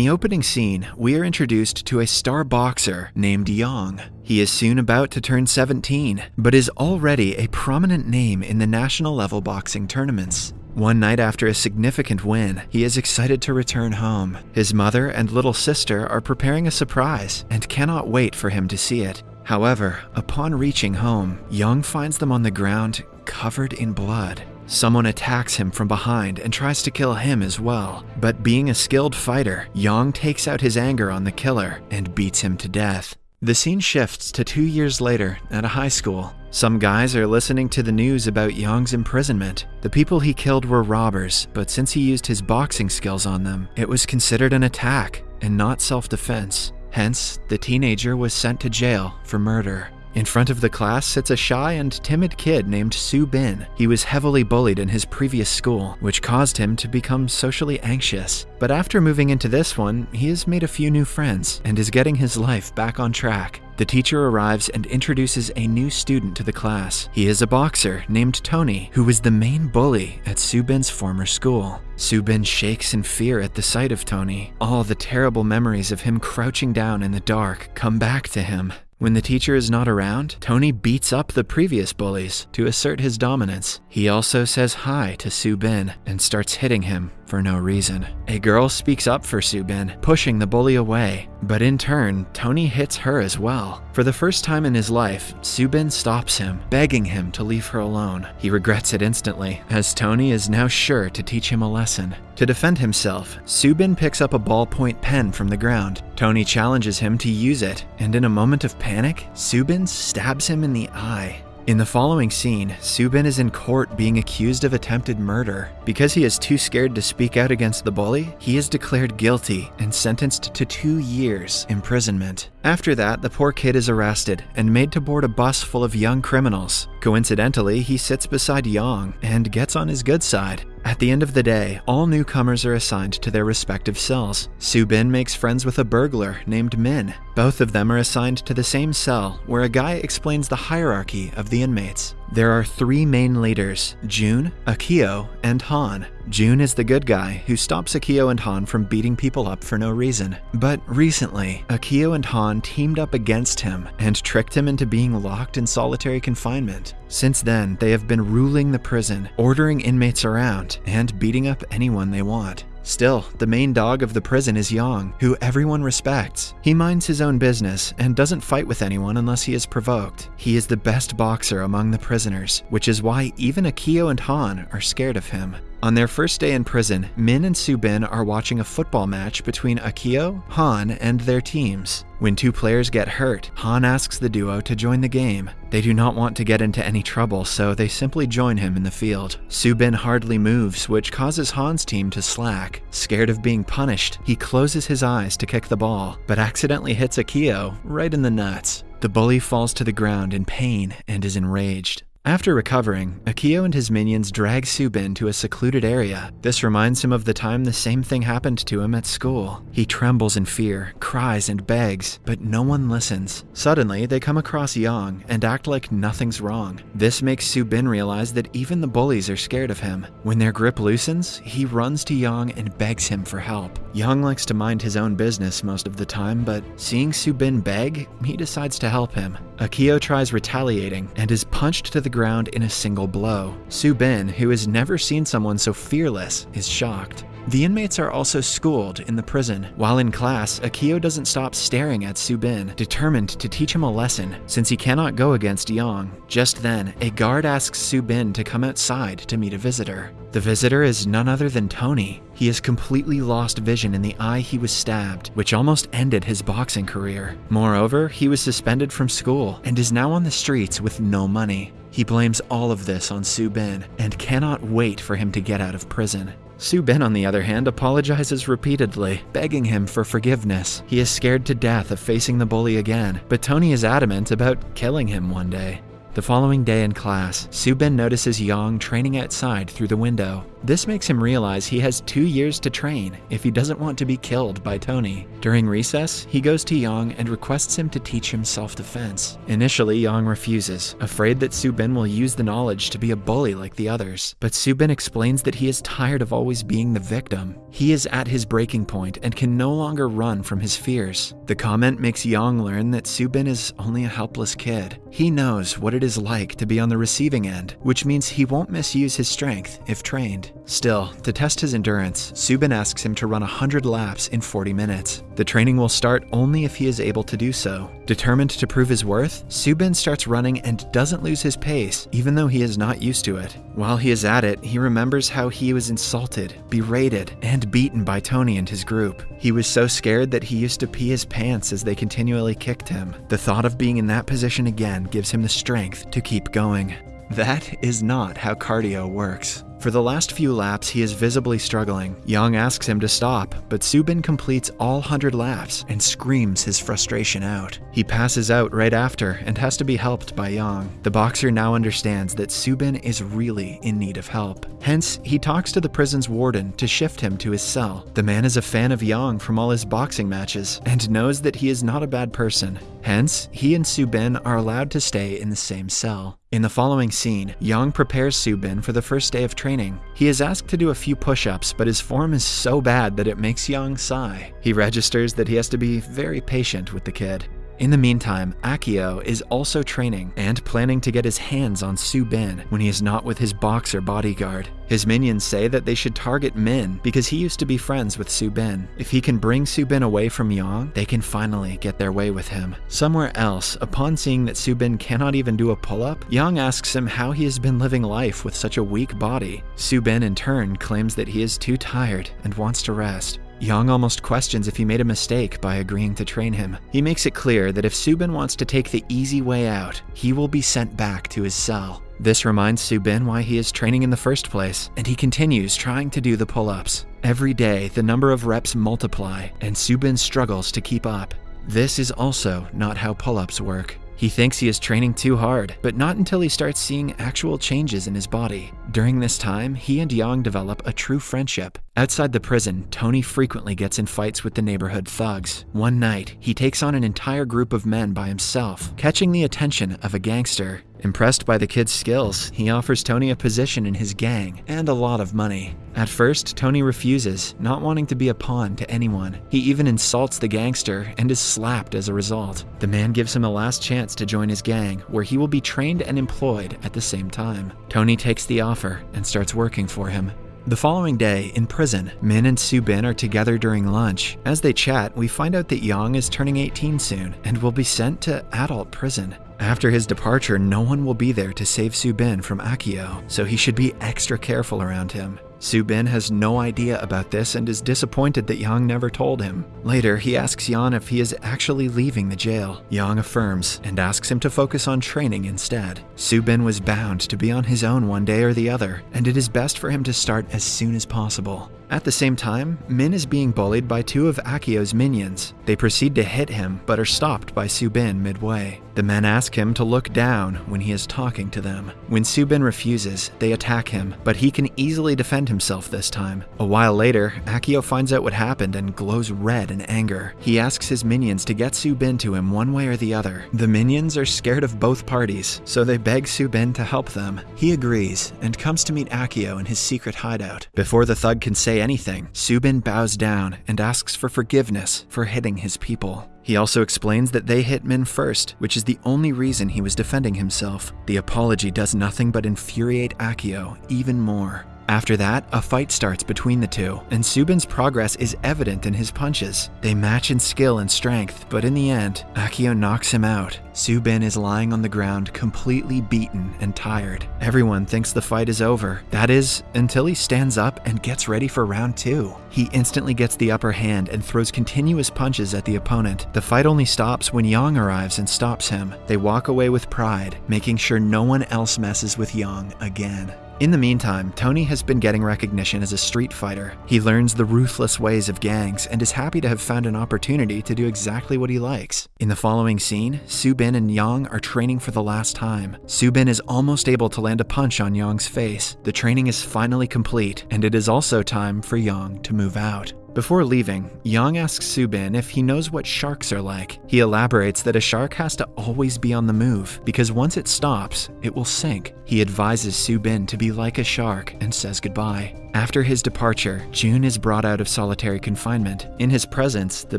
the opening scene, we are introduced to a star boxer named Yang. He is soon about to turn 17, but is already a prominent name in the national level boxing tournaments. One night after a significant win, he is excited to return home. His mother and little sister are preparing a surprise and cannot wait for him to see it. However, upon reaching home, Yang finds them on the ground covered in blood. Someone attacks him from behind and tries to kill him as well. But being a skilled fighter, Yang takes out his anger on the killer and beats him to death. The scene shifts to two years later at a high school. Some guys are listening to the news about Yang's imprisonment. The people he killed were robbers, but since he used his boxing skills on them, it was considered an attack and not self defense. Hence, the teenager was sent to jail for murder. In front of the class sits a shy and timid kid named Su Bin. He was heavily bullied in his previous school, which caused him to become socially anxious. But after moving into this one, he has made a few new friends and is getting his life back on track. The teacher arrives and introduces a new student to the class. He is a boxer named Tony, who was the main bully at Subin's former school. Subin shakes in fear at the sight of Tony. All the terrible memories of him crouching down in the dark come back to him. When the teacher is not around, Tony beats up the previous bullies to assert his dominance. He also says hi to Su Bin and starts hitting him for no reason. A girl speaks up for Subin, pushing the bully away, but in turn, Tony hits her as well. For the first time in his life, Subin stops him, begging him to leave her alone. He regrets it instantly, as Tony is now sure to teach him a lesson. To defend himself, Subin picks up a ballpoint pen from the ground. Tony challenges him to use it, and in a moment of panic, Subin stabs him in the eye. In the following scene, Subin is in court being accused of attempted murder. Because he is too scared to speak out against the bully, he is declared guilty and sentenced to two years imprisonment. After that, the poor kid is arrested and made to board a bus full of young criminals. Coincidentally, he sits beside Yang and gets on his good side. At the end of the day, all newcomers are assigned to their respective cells. Su Bin makes friends with a burglar named Min. Both of them are assigned to the same cell, where a guy explains the hierarchy of the inmates. There are three main leaders June, Akio, and Han. June is the good guy who stops Akio and Han from beating people up for no reason. But recently, Akio and Han teamed up against him and tricked him into being locked in solitary confinement. Since then, they have been ruling the prison, ordering inmates around, and beating up anyone they want. Still, the main dog of the prison is Yang, who everyone respects. He minds his own business and doesn't fight with anyone unless he is provoked. He is the best boxer among the prisoners, which is why even Akio and Han are scared of him. On their first day in prison, Min and Su Bin are watching a football match between Akio, Han, and their teams. When two players get hurt, Han asks the duo to join the game. They do not want to get into any trouble, so they simply join him in the field. Su Bin hardly moves, which causes Han's team to slack. Scared of being punished, he closes his eyes to kick the ball, but accidentally hits Akio right in the nuts. The bully falls to the ground in pain and is enraged. After recovering, Akio and his minions drag Su Bin to a secluded area. This reminds him of the time the same thing happened to him at school. He trembles in fear, cries and begs, but no one listens. Suddenly, they come across Yang and act like nothing's wrong. This makes Su Bin realize that even the bullies are scared of him. When their grip loosens, he runs to Yang and begs him for help. Yang likes to mind his own business most of the time, but seeing Su Bin beg, he decides to help him. Akio tries retaliating and is punched to the ground in a single blow. Su Bin, who has never seen someone so fearless, is shocked. The inmates are also schooled in the prison. While in class, Akio doesn't stop staring at Su Bin, determined to teach him a lesson, since he cannot go against Yang. Just then, a guard asks Su Bin to come outside to meet a visitor. The visitor is none other than Tony. He has completely lost vision in the eye he was stabbed, which almost ended his boxing career. Moreover, he was suspended from school and is now on the streets with no money. He blames all of this on Su Bin and cannot wait for him to get out of prison. Su Bin, on the other hand, apologizes repeatedly, begging him for forgiveness. He is scared to death of facing the bully again, but Tony is adamant about killing him one day. The following day in class, Subin notices Yang training outside through the window. This makes him realize he has two years to train if he doesn't want to be killed by Tony. During recess, he goes to Yang and requests him to teach him self-defense. Initially, Yang refuses, afraid that Subin will use the knowledge to be a bully like the others. But Subin explains that he is tired of always being the victim. He is at his breaking point and can no longer run from his fears. The comment makes Yang learn that Subin is only a helpless kid. He knows what it is like to be on the receiving end, which means he won't misuse his strength if trained. Still, to test his endurance, Subin asks him to run 100 laps in 40 minutes. The training will start only if he is able to do so. Determined to prove his worth, Subin starts running and doesn't lose his pace, even though he is not used to it. While he is at it, he remembers how he was insulted, berated, and beaten by Tony and his group. He was so scared that he used to pee his pants as they continually kicked him. The thought of being in that position again gives him the strength to keep going. That is not how cardio works. For the last few laps, he is visibly struggling. Yang asks him to stop, but Subin completes all 100 laps and screams his frustration out. He passes out right after and has to be helped by Yang. The boxer now understands that Subin is really in need of help. Hence, he talks to the prison's warden to shift him to his cell. The man is a fan of Yang from all his boxing matches and knows that he is not a bad person. Hence, he and Subin are allowed to stay in the same cell. In the following scene, Yang prepares Subin for the first day of training. He is asked to do a few push-ups, but his form is so bad that it makes Yang sigh. He registers that he has to be very patient with the kid. In the meantime, Akio is also training and planning to get his hands on Subin when he is not with his boxer bodyguard. His minions say that they should target Min because he used to be friends with Subin. If he can bring Subin away from Yang, they can finally get their way with him. Somewhere else, upon seeing that Subin cannot even do a pull-up, Yang asks him how he has been living life with such a weak body. Subin in turn claims that he is too tired and wants to rest. Yang almost questions if he made a mistake by agreeing to train him. He makes it clear that if Subin wants to take the easy way out, he will be sent back to his cell. This reminds Subin why he is training in the first place, and he continues trying to do the pull-ups. Every day, the number of reps multiply, and Subin struggles to keep up. This is also not how pull-ups work. He thinks he is training too hard, but not until he starts seeing actual changes in his body. During this time, he and Yang develop a true friendship. Outside the prison, Tony frequently gets in fights with the neighborhood thugs. One night, he takes on an entire group of men by himself, catching the attention of a gangster. Impressed by the kid's skills, he offers Tony a position in his gang and a lot of money. At first, Tony refuses, not wanting to be a pawn to anyone. He even insults the gangster and is slapped as a result. The man gives him a last chance to join his gang, where he will be trained and employed at the same time. Tony takes the offer and starts working for him. The following day, in prison, Min and Su Bin are together during lunch. As they chat, we find out that Yang is turning 18 soon and will be sent to adult prison. After his departure, no one will be there to save Su Bin from Akio, so he should be extra careful around him. Subin has no idea about this and is disappointed that Yang never told him. Later, he asks Yang if he is actually leaving the jail. Yang affirms and asks him to focus on training instead. Subin was bound to be on his own one day or the other, and it is best for him to start as soon as possible. At the same time, Min is being bullied by two of Akio's minions. They proceed to hit him, but are stopped by Subin midway. The men ask him to look down when he is talking to them. When Subin refuses, they attack him, but he can easily defend himself this time. A while later, Akio finds out what happened and glows red in anger. He asks his minions to get Subin to him one way or the other. The minions are scared of both parties, so they beg Subin to help them. He agrees and comes to meet Akio in his secret hideout. Before the thug can say anything, Subin bows down and asks for forgiveness for hitting his people. He also explains that they hit Min first, which is the only reason he was defending himself. The apology does nothing but infuriate Akio even more. After that, a fight starts between the two, and Subin's progress is evident in his punches. They match in skill and strength, but in the end, Akio knocks him out. Subin is lying on the ground, completely beaten and tired. Everyone thinks the fight is over. That is, until he stands up and gets ready for round two. He instantly gets the upper hand and throws continuous punches at the opponent. The fight only stops when Yang arrives and stops him. They walk away with pride, making sure no one else messes with Yang again. In the meantime, Tony has been getting recognition as a street fighter. He learns the ruthless ways of gangs and is happy to have found an opportunity to do exactly what he likes. In the following scene, Subin and Yang are training for the last time. Subin is almost able to land a punch on Yang's face. The training is finally complete, and it is also time for Yang to move out. Before leaving, Yang asks Subin if he knows what sharks are like. He elaborates that a shark has to always be on the move, because once it stops, it will sink. He advises Subin to be like a shark and says goodbye. After his departure, June is brought out of solitary confinement. In his presence, the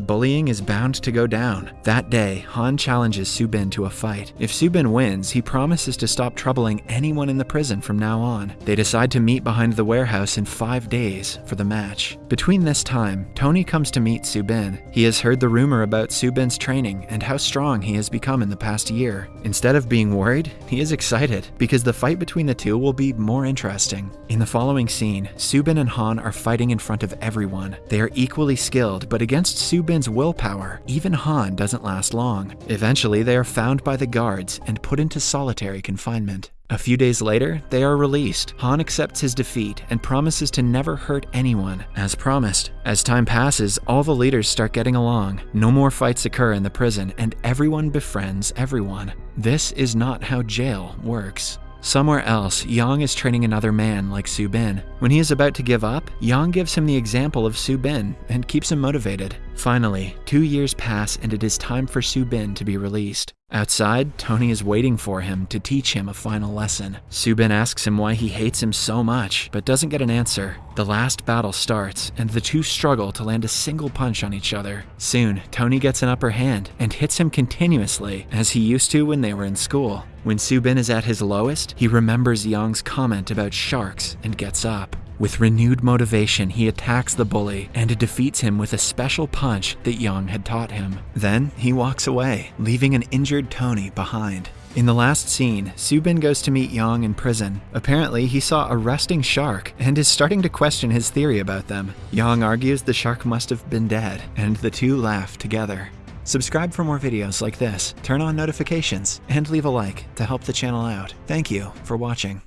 bullying is bound to go down. That day, Han challenges Subin to a fight. If Subin wins, he promises to stop troubling anyone in the prison from now on. They decide to meet behind the warehouse in five days for the match. Between this time, Tony comes to meet Subin. He has heard the rumor about Subin's training and how strong he has become in the past year. Instead of being worried, he is excited because the fight between the two will be more interesting. In the following scene, Subin and Han are fighting in front of everyone. They are equally skilled, but against Subin's willpower, even Han doesn't last long. Eventually, they are found by the guards and put into solitary confinement. A few days later, they are released. Han accepts his defeat and promises to never hurt anyone, as promised. As time passes, all the leaders start getting along. No more fights occur in the prison, and everyone befriends everyone. This is not how jail works. Somewhere else, Yang is training another man like Su Bin. When he is about to give up, Yang gives him the example of Su Bin and keeps him motivated. Finally, two years pass and it is time for Su Bin to be released. Outside, Tony is waiting for him to teach him a final lesson. Subin asks him why he hates him so much, but doesn't get an answer. The last battle starts, and the two struggle to land a single punch on each other. Soon, Tony gets an upper hand and hits him continuously, as he used to when they were in school. When Subin is at his lowest, he remembers Yang's comment about sharks and gets up. With renewed motivation, he attacks the bully and defeats him with a special punch that Yang had taught him. Then he walks away, leaving an injured Tony behind. In the last scene, Subin goes to meet Yang in prison. Apparently, he saw a resting shark and is starting to question his theory about them. Yang argues the shark must have been dead, and the two laugh together. Subscribe for more videos like this, turn on notifications, and leave a like to help the channel out. Thank you for watching.